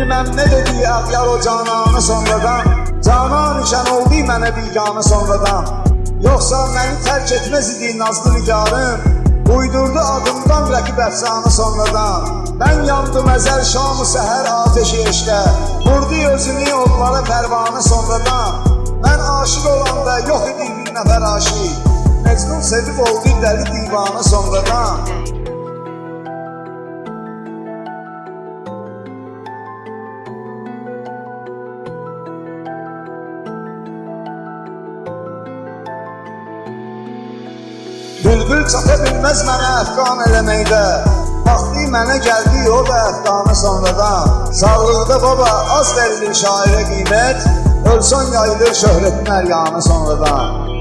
Bilmem ne dedi Əxyar o cananı sonradan. Canan ikən oldu mənə biganı sonradan. Yoxsa məni tərk etməz idi nazlı nigarım Uydurdu adımdan rəqib əfsanı sonradan. Mən yandım əzəl şamı səhər ateşi eşdə Vurdu özünü onlara pərvanı sonradan. Mən aşık olanda yox idi bir nəfər aşiq Mecnun sevib oldu dəli divanı sonradan Bülbül çata bilməz mənə əfqan eləməkdə Vaxtı mənə gəldi o da əfqanı sonradan. Sağlıqda baba az verilir şairə qiymət Ölsən yayılır şöhrətin əryanı sonradan